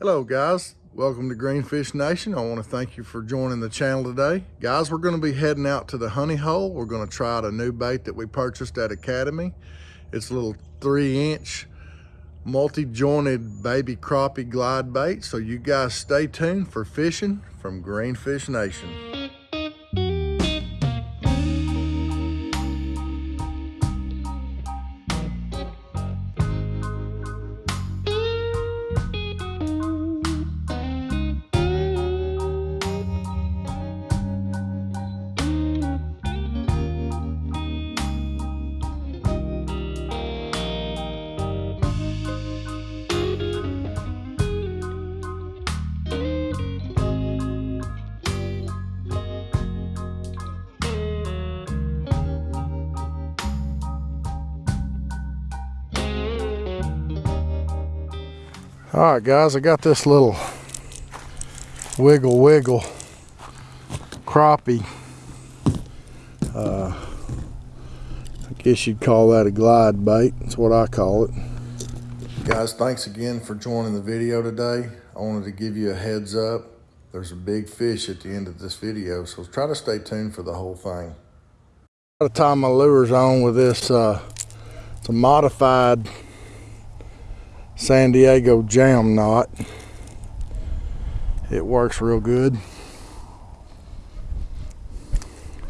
Hello guys, welcome to Greenfish Nation. I want to thank you for joining the channel today. Guys, we're going to be heading out to the honey hole. We're going to try out a new bait that we purchased at Academy. It's a little three inch multi-jointed baby crappie glide bait. So you guys stay tuned for fishing from Greenfish Nation. All right, guys, I got this little wiggle wiggle crappie. Uh, I guess you'd call that a glide bait. That's what I call it. Guys, thanks again for joining the video today. I wanted to give you a heads up. There's a big fish at the end of this video, so try to stay tuned for the whole thing. I got to tie my lures on with this. Uh, it's a modified San Diego jam knot. It works real good.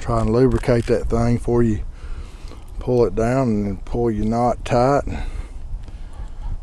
Try and lubricate that thing before you pull it down and pull your knot tight.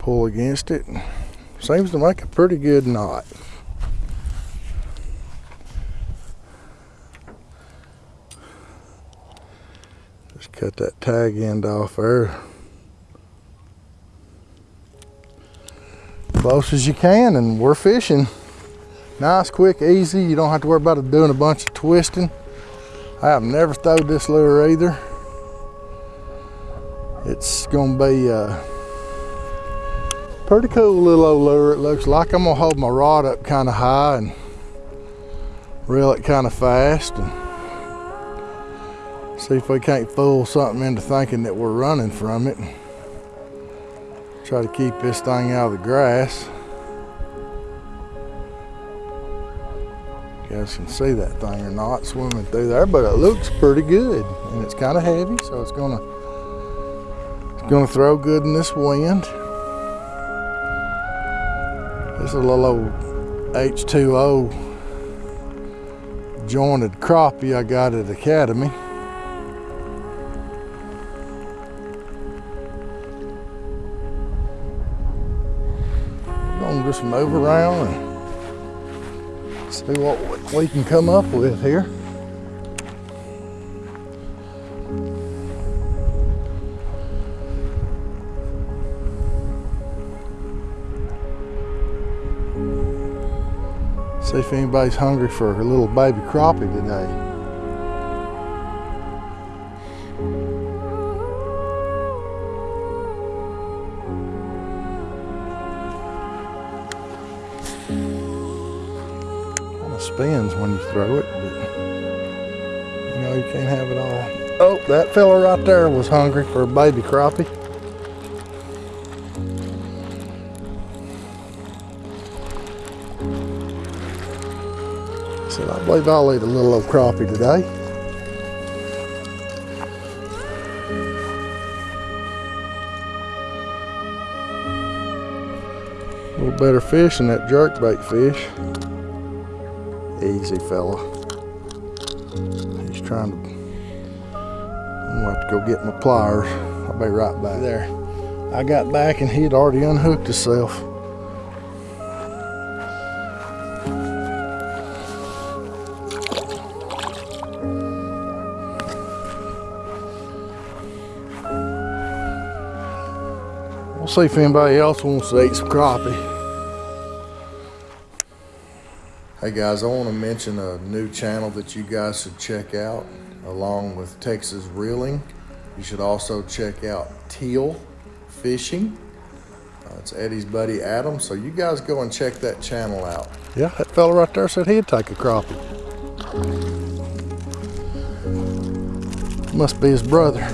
Pull against it. Seems to make a pretty good knot. Just cut that tag end off there. Close as you can and we're fishing. Nice, quick, easy. You don't have to worry about doing a bunch of twisting. I have never thrown this lure either. It's gonna be a pretty cool little old lure. It looks like I'm gonna hold my rod up kind of high and reel it kind of fast and see if we can't fool something into thinking that we're running from it. Try to keep this thing out of the grass. You guys can see that thing or not swimming through there, but it looks pretty good. And it's kind of heavy, so it's gonna it's gonna throw good in this wind. This is a little old H2O jointed crappie I got at Academy. Move around and see what we can come up with here. See if anybody's hungry for a little baby crappie today. Spins when you throw it, but you know, you can't have it all. Oh, that fella right there was hungry for a baby crappie. Said, I believe I'll eat a little old crappie today. A little better fish than that jerkbait fish. Fella. He's trying to, I'm gonna have to go get my pliers. I'll be right back. There. I got back and he had already unhooked himself. We'll see if anybody else wants to eat some crappie. Hey guys, I want to mention a new channel that you guys should check out along with Texas Reeling. You should also check out Teal Fishing. Uh, it's Eddie's buddy Adam, so you guys go and check that channel out. Yeah, that fella right there said he'd take a crappie. Must be his brother.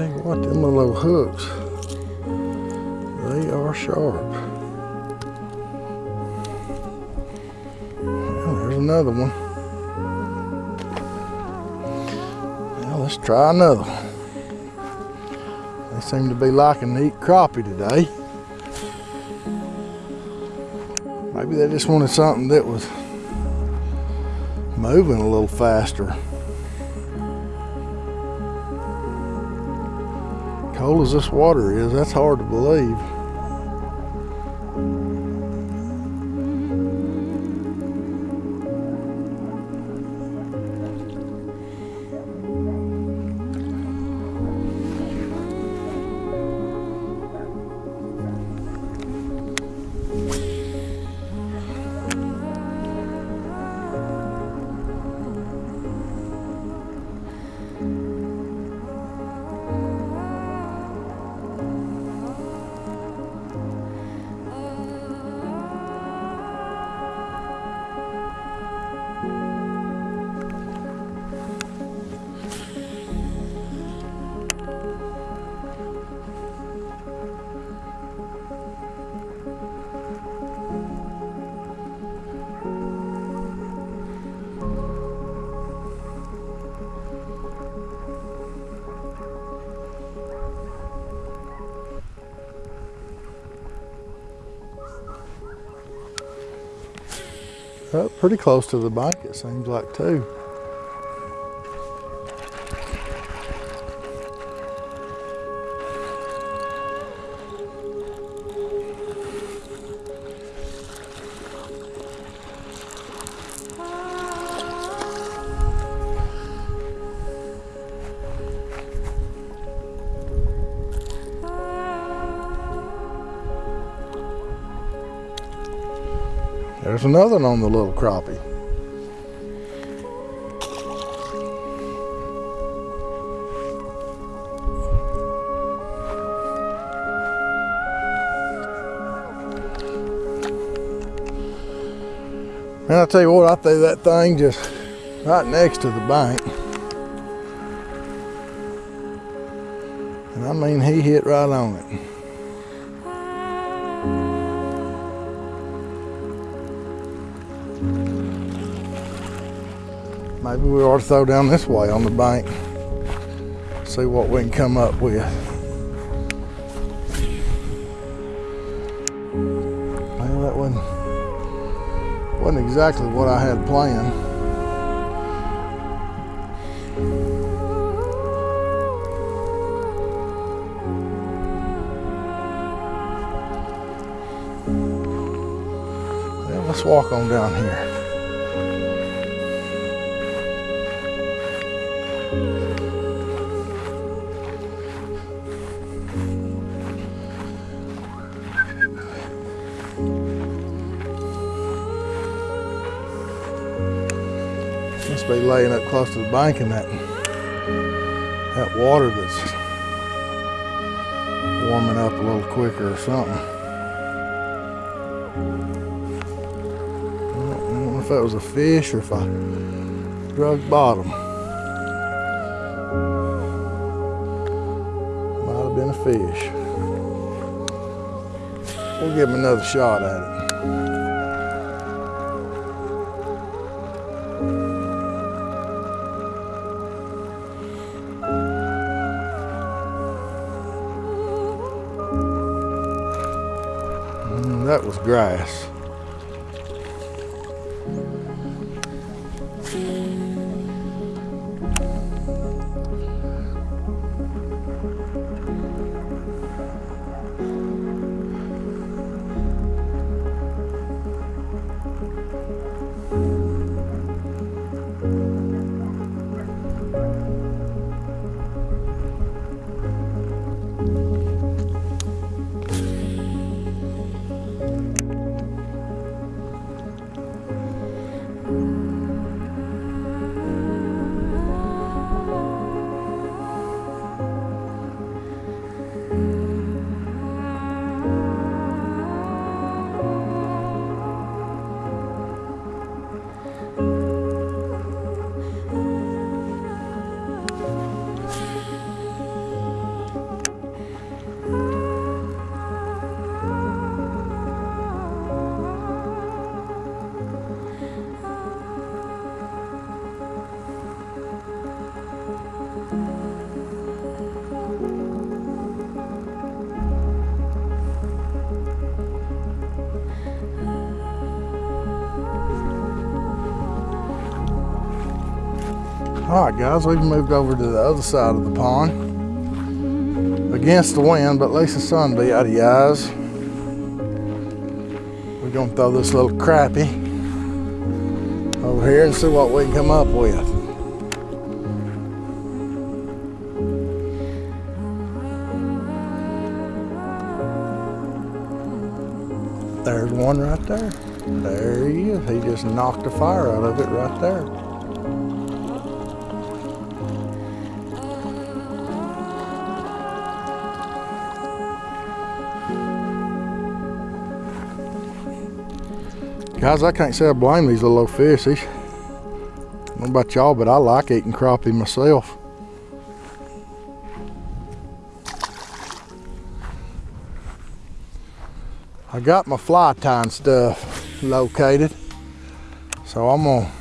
Tell you what, them little hooks, they are sharp. Well, there's another one. Now let's try another one. They seem to be liking to eat crappie today. Maybe they just wanted something that was moving a little faster. Cold as this water is, that's hard to believe. Uh, pretty close to the bank, it seems like, too. There's another one on the little crappie. And I tell you what, I threw that thing just right next to the bank. And I mean, he hit right on it. Maybe we ought to throw down this way on the bank. See what we can come up with. Well, that wasn't, wasn't exactly what I had planned. Let's walk on down here. Must be laying up close to the bank and that that water that's warming up a little quicker or something. I don't know if that was a fish or if I drug bottom. Might have been a fish. We'll give him another shot at it. Grass. All right, guys, we've moved over to the other side of the pond. Against the wind, but at least the sun be out of your eyes. We're gonna throw this little crappie over here and see what we can come up with. There's one right there. There he is. He just knocked the fire out of it right there. Guys, I can't say I blame these little old fishies. I don't know about y'all, but I like eating crappie myself. I got my fly tying stuff located. So I'm gonna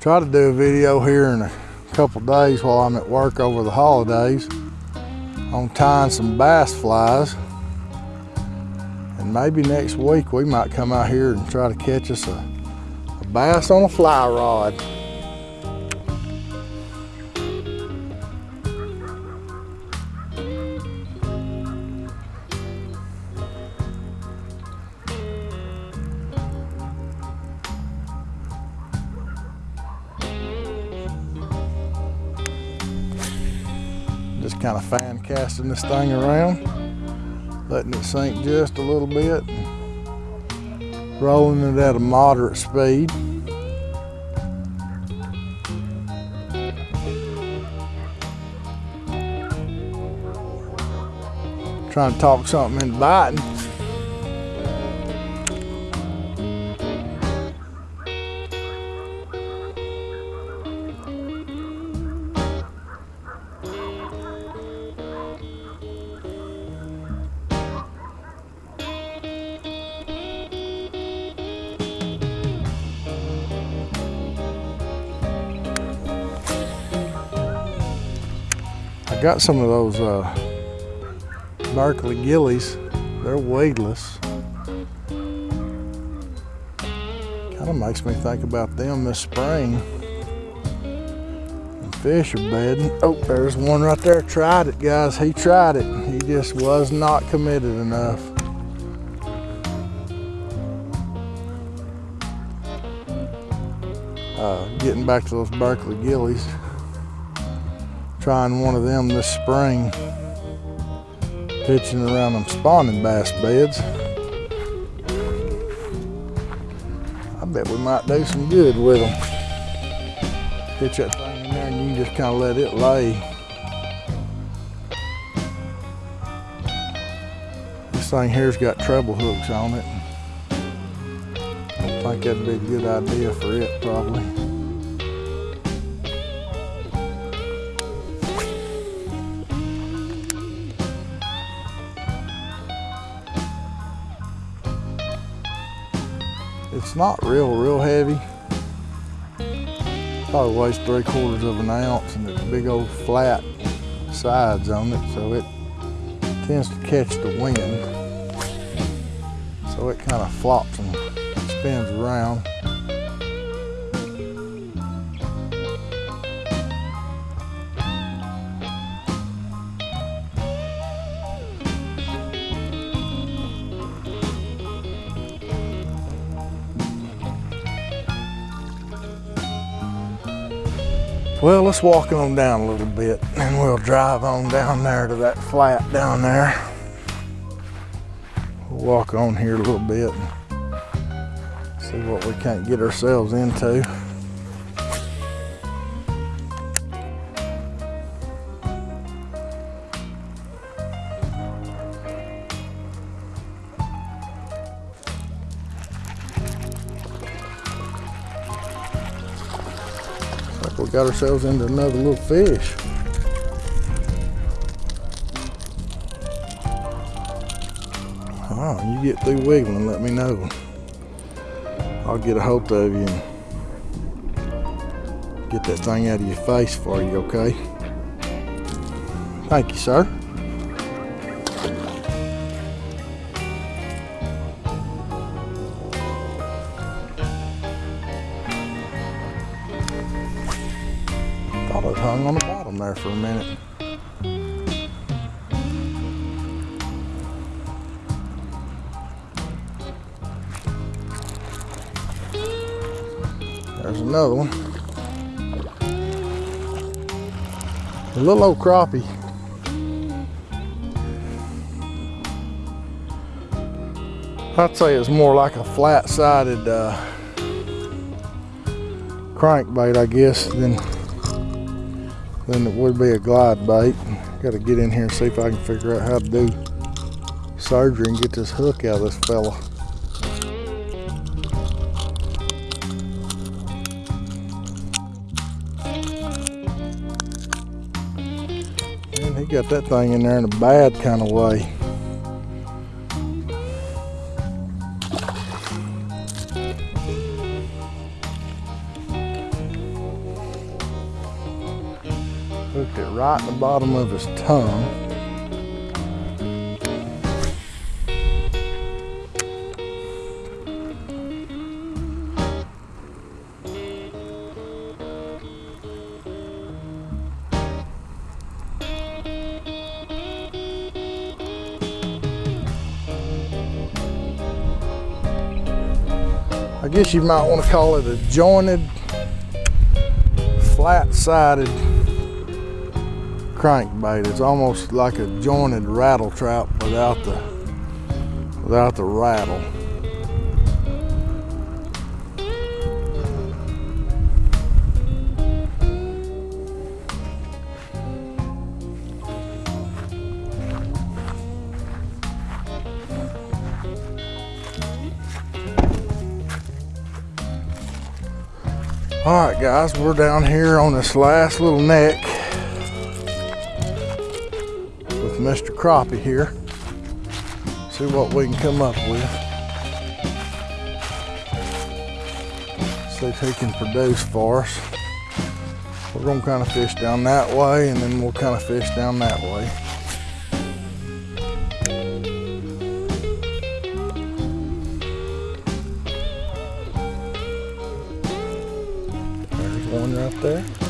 try to do a video here in a couple days while I'm at work over the holidays on tying some bass flies. And maybe next week we might come out here and try to catch us a, a bass on a fly rod. Just kind of fan casting this thing around, letting it sink just a little bit, rolling it at a moderate speed. Trying to talk something into biting. I got some of those uh, Berkley gillies. They're weedless. Kind of makes me think about them this spring. And fish are bedding. Oh, there's one right there. Tried it, guys. He tried it. He just was not committed enough. Uh, getting back to those Berkley gillies trying one of them this spring, pitching around them spawning bass beds. I bet we might do some good with them. Pitch that thing in there and you just kind of let it lay. This thing here's got treble hooks on it. I think that'd be a good idea for it probably. It's not real, real heavy. Probably weighs three quarters of an ounce and it's big old flat sides on it, so it tends to catch the wind. So it kind of flops and spins around. Well, let's walk on down a little bit and we'll drive on down there to that flat down there. We'll walk on here a little bit see what we can't get ourselves into. Got ourselves into another little fish. Oh, you get through wiggling, let me know. I'll get a hold of you and get that thing out of your face for you, okay? Thank you, sir. On the bottom there for a minute. There's another one. A little old crappie. I'd say it's more like a flat-sided uh, crankbait, I guess, than than it would be a glide bait. Got to get in here and see if I can figure out how to do surgery and get this hook out of this fella. Man, he got that thing in there in a bad kind of way. Right the bottom of his tongue. I guess you might want to call it a jointed, flat-sided crankbait. It's almost like a jointed rattle trap without the without the rattle. All right, guys, we're down here on this last little neck Mr. Crappie here. See what we can come up with. See if he can produce for us. We're gonna kind of fish down that way and then we'll kind of fish down that way. There's one right there.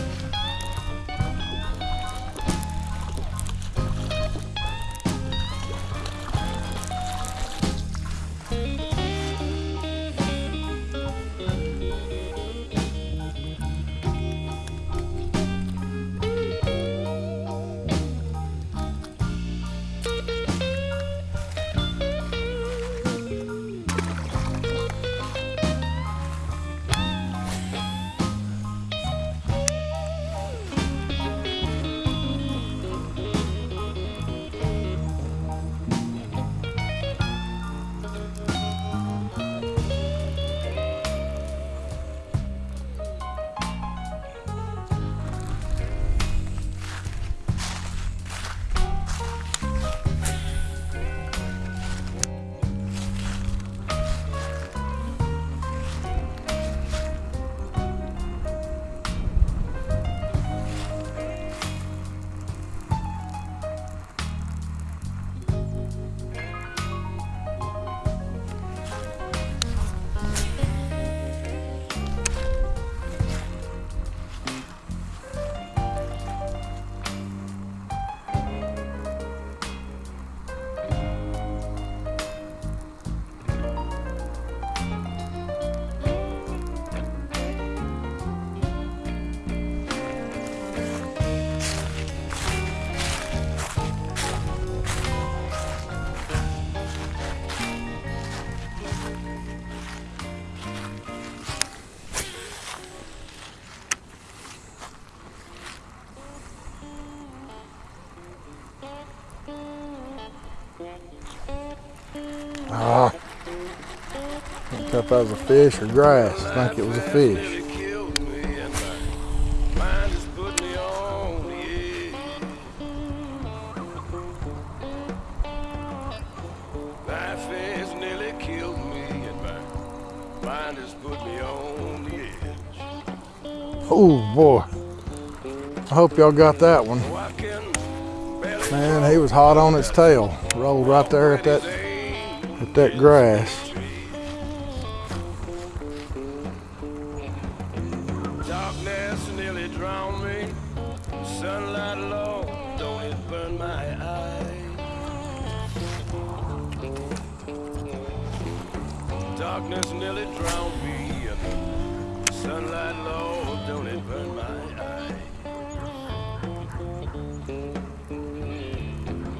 If that was a fish or grass. I think it was a fish. Oh boy. I hope y'all got that one. Man, he was hot on its tail. Rolled right there at that at that grass. Darkness nearly drowned me. Sunlight low, don't it burn my eyes?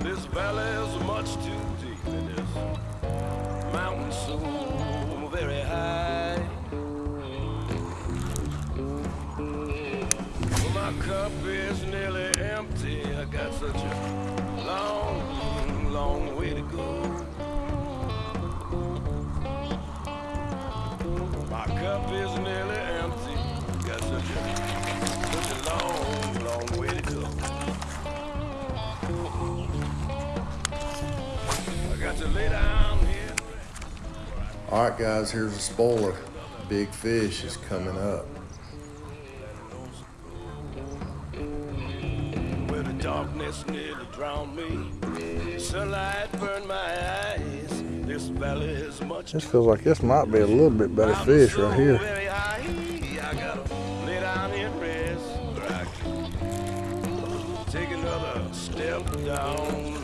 This valley is much too deep in this mountain so very high. Well, my cup is nearly empty. I got such a All right, guys, here's a spoiler. Big fish is coming up. Where the darkness nearly drowned me. Sunlight burned my eyes. This valley is much This feels like this might be a little bit better fish right here. Very high. I gotta lay down and rest. Or I can take another step down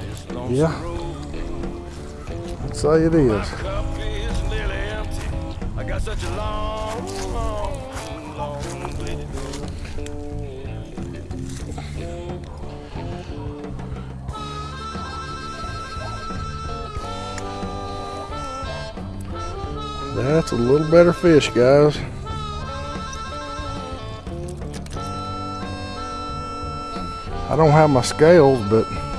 this lonesome Yeah. Say it is. long, long, long. That's a little better fish, guys. I don't have my scales, but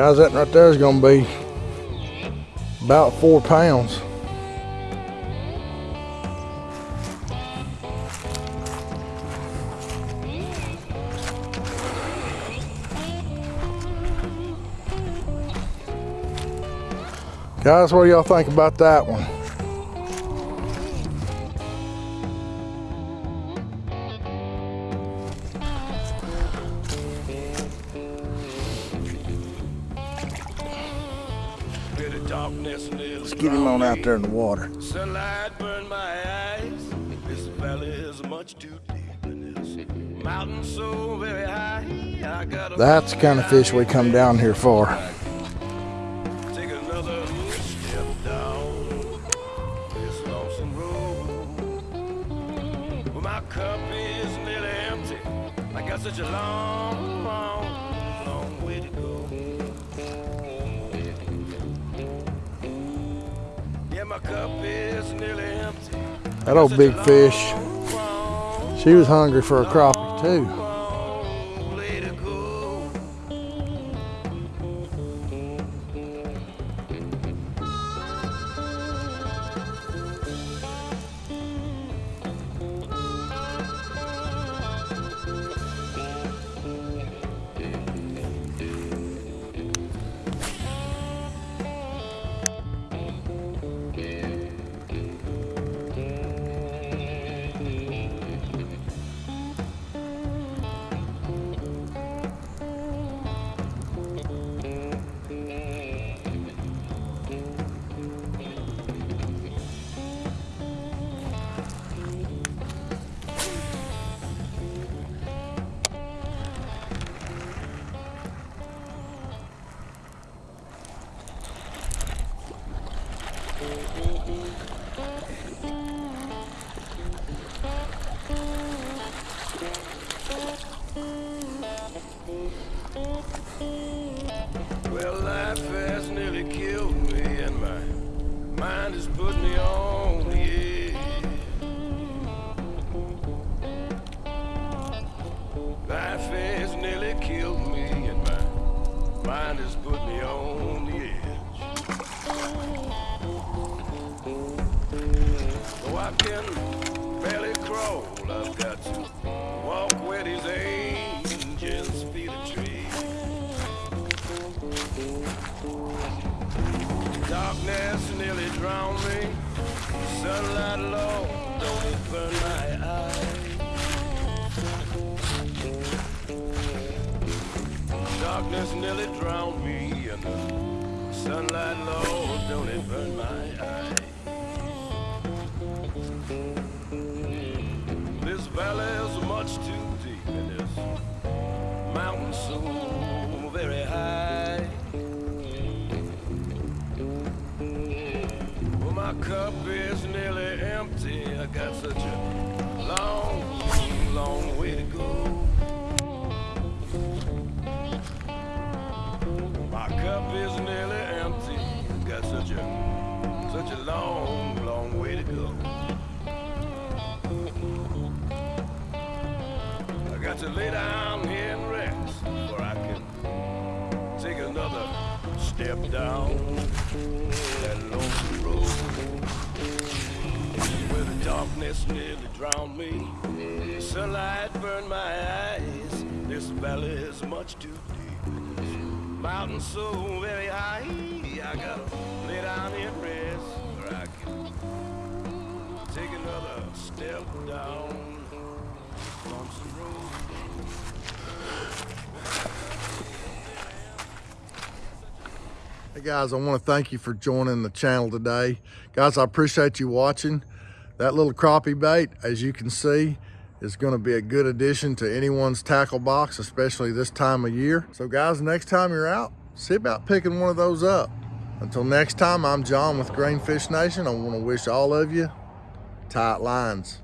guys, that right there is going to be about four pounds. Guys, what do y'all think about that one? Let's get him on out there in the water. Sunlight burned my eyes. This valley is much too deep in this mountain so very high. That's the kind of fish we come down here for. That old big fish, she was hungry for a crappie too. Well, life has nearly killed me, and my mind has put me on darkness nearly drowned me, the sunlight, Lord, don't it burn my eyes. This valley is much too deep, and this mountain so very high. Well, my cup is nearly empty. I got such a long, long way to go. I got to lay down here and rest before I can take another step down that lonesome road where the darkness nearly drowned me. The sunlight burned my eyes. This valley is much too deep. Mountain so very high. I gotta lay down here and rest step down. Hey guys, I want to thank you for joining the channel today. Guys, I appreciate you watching. That little crappie bait, as you can see, is going to be a good addition to anyone's tackle box, especially this time of year. So guys, next time you're out, see about picking one of those up. Until next time, I'm John with Greenfish Nation. I want to wish all of you tight lines.